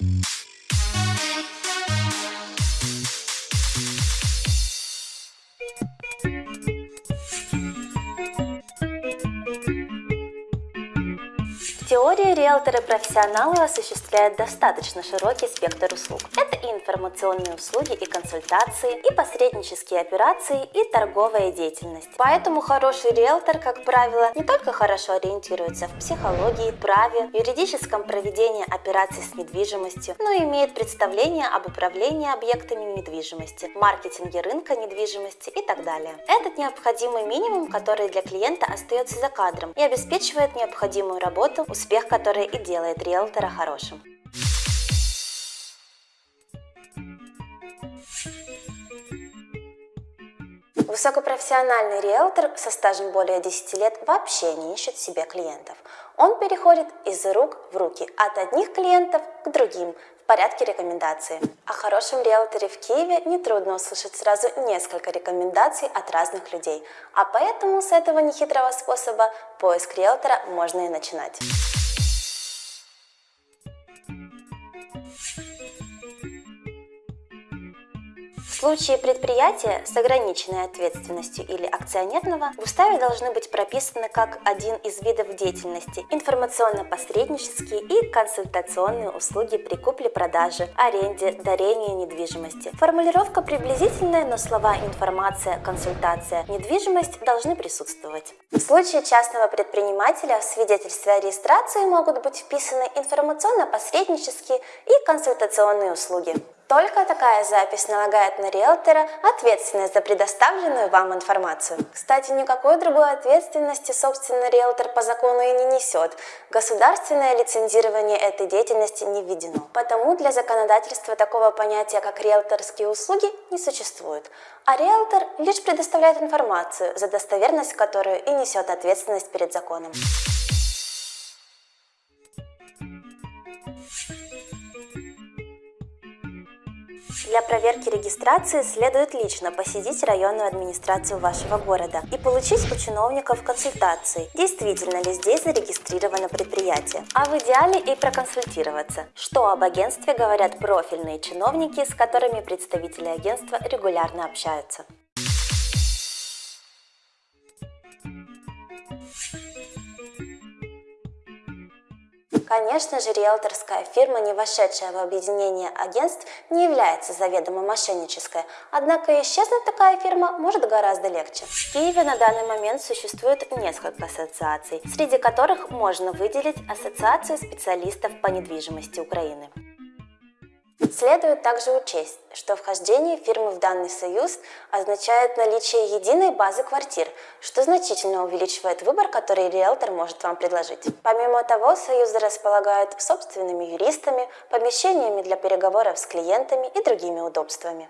В теории риэлторы-профессионалы осуществляют достаточно широкий спектр услуг. Это и информационные услуги, и консультации, и посреднические операции, и торговая деятельность. Поэтому хороший риэлтор, как правило, не только хорошо ориентируется в психологии, праве, юридическом проведении операций с недвижимостью, но и имеет представление об управлении объектами недвижимости, маркетинге рынка недвижимости и так далее. Этот необходимый минимум, который для клиента остается за кадром и обеспечивает необходимую работу успех который и делает риэлтора хорошим. Высокопрофессиональный риэлтор со стажем более 10 лет вообще не ищет себе клиентов. Он переходит из рук в руки, от одних клиентов к другим, в порядке рекомендации. О хорошем риэлторе в Киеве нетрудно услышать сразу несколько рекомендаций от разных людей, а поэтому с этого нехитрого способа поиск риэлтора можно и начинать. Bye. Случае предприятия с ограниченной ответственностью или акционерного в уставе должны быть прописаны как один из видов деятельности информационно-посреднические и консультационные услуги при купле-продаже, аренде, дарении недвижимости. Формулировка приблизительная, но слова информация, консультация, недвижимость должны присутствовать. В случае частного предпринимателя в свидетельстве о регистрации могут быть вписаны информационно-посреднические и консультационные услуги. Только такая запись налагает на риэлтора ответственность за предоставленную вам информацию. Кстати, никакой другой ответственности, собственно, риэлтор по закону и не несет. Государственное лицензирование этой деятельности не введено. Потому для законодательства такого понятия, как риэлторские услуги, не существует. А риэлтор лишь предоставляет информацию, за достоверность которую и несет ответственность перед законом. Для проверки регистрации следует лично посетить районную администрацию вашего города и получить у чиновников консультации, действительно ли здесь зарегистрировано предприятие, а в идеале и проконсультироваться, что об агентстве говорят профильные чиновники, с которыми представители агентства регулярно общаются. Конечно же, риэлторская фирма, не вошедшая в объединение агентств, не является заведомо мошеннической, однако исчезнуть такая фирма может гораздо легче. В Киеве на данный момент существует несколько ассоциаций, среди которых можно выделить Ассоциацию специалистов по недвижимости Украины. Следует также учесть, что вхождение фирмы в данный союз означает наличие единой базы квартир, что значительно увеличивает выбор, который риэлтор может вам предложить. Помимо того, союзы располагают собственными юристами, помещениями для переговоров с клиентами и другими удобствами.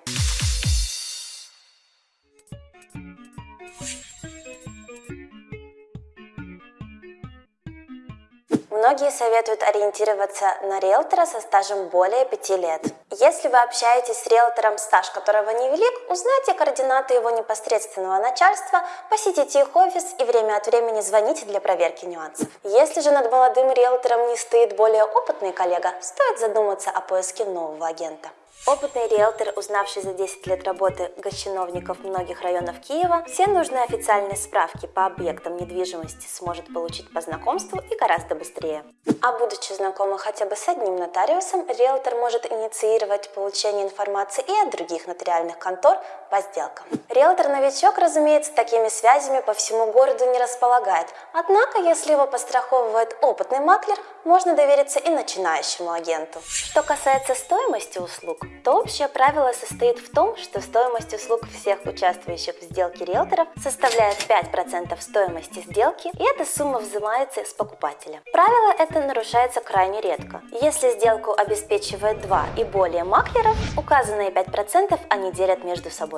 Многие советуют ориентироваться на риэлтора со стажем более 5 лет. Если вы общаетесь с риэлтором, стаж которого невелик, узнайте координаты его непосредственного начальства, посетите их офис и время от времени звоните для проверки нюансов. Если же над молодым риэлтором не стоит более опытный коллега, стоит задуматься о поиске нового агента. Опытный риэлтор, узнавший за 10 лет работы госчиновников многих районов Киева, все нужные официальные справки по объектам недвижимости сможет получить по знакомству и гораздо быстрее. А будучи знакомым хотя бы с одним нотариусом, риэлтор может инициировать получение информации и от других нотариальных контор по сделкам. Риэлтор-новичок, разумеется, такими связями по всему городу не располагает, однако, если его постраховывает опытный маклер, можно довериться и начинающему агенту. Что касается стоимости услуг, то общее правило состоит в том, что стоимость услуг всех участвующих в сделке риэлторов составляет 5% стоимости сделки, и эта сумма взимается с покупателя. Правило это нарушается крайне редко. Если сделку обеспечивает два и более маклеров, указанные 5% они делят между собой.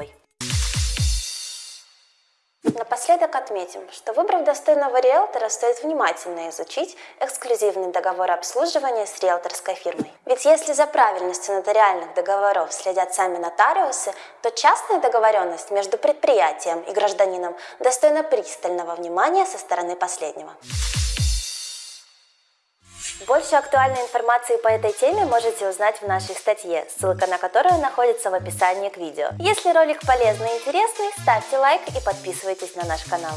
Напоследок отметим, что выбрав достойного риэлтора, стоит внимательно изучить эксклюзивный договор обслуживания с риэлторской фирмой. Ведь если за правильностью нотариальных договоров следят сами нотариусы, то частная договоренность между предприятием и гражданином достойна пристального внимания со стороны последнего. Больше актуальной информации по этой теме можете узнать в нашей статье, ссылка на которую находится в описании к видео. Если ролик полезный и интересный, ставьте лайк и подписывайтесь на наш канал.